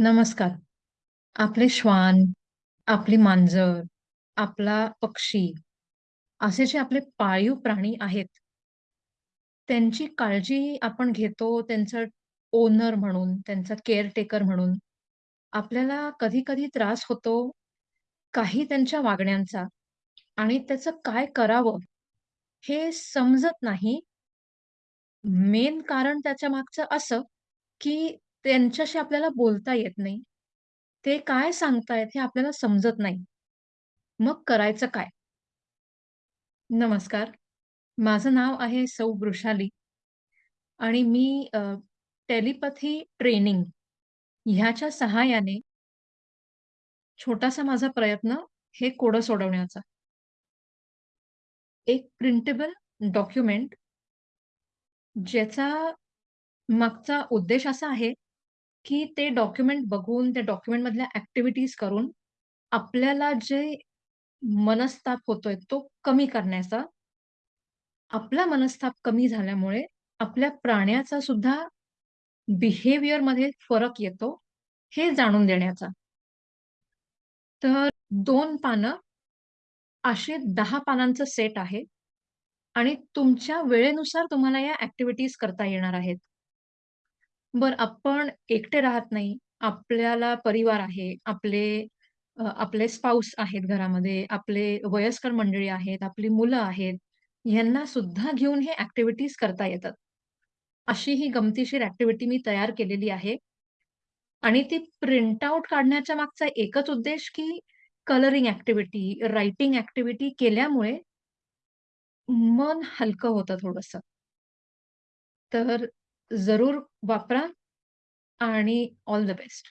नमस्कार. आपले श्वान, आपली मांजर, आपला पक्षी असे जे आपले पाळीव प्राणी आहेत, त्यांची काळजी आपण घेतो त्यांचं ओनर म्हणून, त्यांचा केअरटेकर म्हणून. आपल्याला कधी-कधी त्रास होतो काही त्यांच्या वागण्यांचा आणि त्याचं काय करावं हे समजत नाही. मेन कारण त्याच्या मागचं असं, की त्यांच्याशी आपल्याला बोलता येत नाही. ते काय सांगतायत हे आपल्याला समजत नाही. मग करायचं काय? नमस्कार. माझं नाव आहे सौ वृषाली आणि मी अ, टेलिपॅथी ट्रेनिंग ह्याच्या सहाय्याने छोटासा माझा प्रयत्न हे कोडं सोडवण्याचा. एक प्रिंटेबल डॉक्युमेंट ज्याचा मागचा उद्देश असा आहे, की ते डॉक्युमेंट बघून, त्या डॉक्युमेंटमधल्या ॲक्टिव्हिटीज करून आपल्याला जे मनस्ताप होतोय तो कमी करण्याचा. आपला मनस्ताप कमी झाल्यामुळे आपल्या प्राण्याचा सुद्धा बिहेवियरमध्ये फरक येतो, हे जाणून देण्याचा. तर 2 पानं असे 10 पानांचं सेट आहे आणि तुमच्या वेळेनुसार तुम्हाला या ॲक्टिव्हिटीज करता येणार आहेत. बरं आपण एकटे राहत नाही. आपल्याला परिवार आहे. आपले अ, आपले स्पाउस आहेत घरामध्ये, आपले वयस्कर मंडळी आहेत, आपली मुलं आहेत. ह्यांना सुद्धा घेऊन हे ॲक्टिव्हिटीज करता येतात. अशी ही गमतीशीर ॲक्टिव्हिटी मी तयार केलेली आहे. आणि ती प्रिंट आउट काढण्याच्या मागचा एकच उद्देश, की कलरिंग ॲक्टिव्हिटी, रायटिंग ॲक्टिव्हिटी केल्यामुळे मन हलकं होतं थोडंसं. तर जरूर वापरा आणि ऑल द बेस्ट.